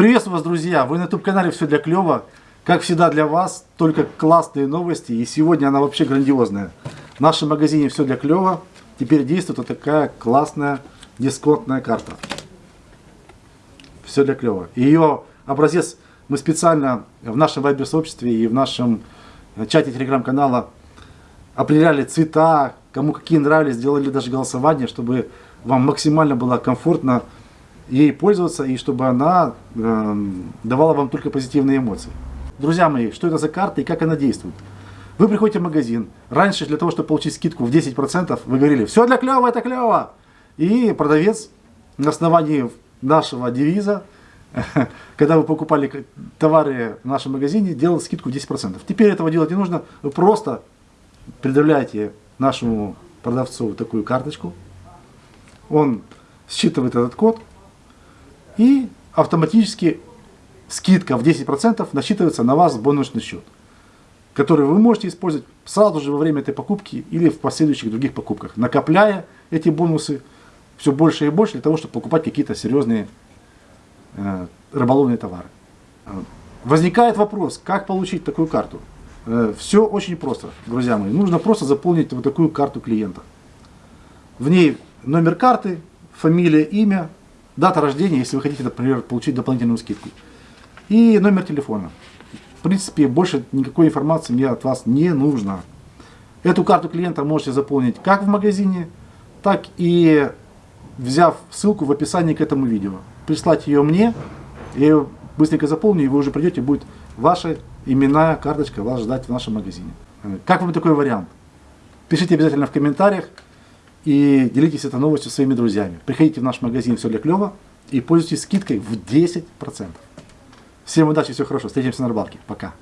Приветствую вас, друзья! Вы на YouTube-канале «Все для клёва». Как всегда для вас, только классные новости. И сегодня она вообще грандиозная. В нашем магазине «Все для клёва» теперь действует вот такая классная дисконтная карта. «Все для клёва». Ее образец мы специально в нашем вайбер-сообществе и в нашем чате телеграм-канала определяли цвета, кому какие нравились, сделали даже голосование, чтобы вам максимально было комфортно ей пользоваться и чтобы она э, давала вам только позитивные эмоции. Друзья мои, что это за карта и как она действует? Вы приходите в магазин. Раньше для того, чтобы получить скидку в 10%, вы говорили, все для клево, это клево. И продавец на основании нашего девиза, когда вы покупали товары в нашем магазине, делал скидку в 10%. Теперь этого делать не нужно. Вы просто предъявляете нашему продавцу такую карточку. Он считывает этот код, и автоматически скидка в 10% насчитывается на вас бонусный счет, который вы можете использовать сразу же во время этой покупки или в последующих других покупках, накопляя эти бонусы все больше и больше для того, чтобы покупать какие-то серьезные э, рыболовные товары. Возникает вопрос, как получить такую карту? Э, все очень просто, друзья мои. Нужно просто заполнить вот такую карту клиента. В ней номер карты, фамилия, имя, дата рождения, если вы хотите, например, получить дополнительную скидку, и номер телефона. В принципе, больше никакой информации мне от вас не нужно. Эту карту клиента можете заполнить как в магазине, так и взяв ссылку в описании к этому видео. Прислать ее мне, я ее быстренько заполню, и вы уже придете, будет ваша именная карточка вас ждать в нашем магазине. Как вам такой вариант? Пишите обязательно в комментариях и делитесь этой новостью своими друзьями. Приходите в наш магазин «Все для клёва» и пользуйтесь скидкой в 10%. Всем удачи, всего хорошего. Встретимся на рыбалке. Пока.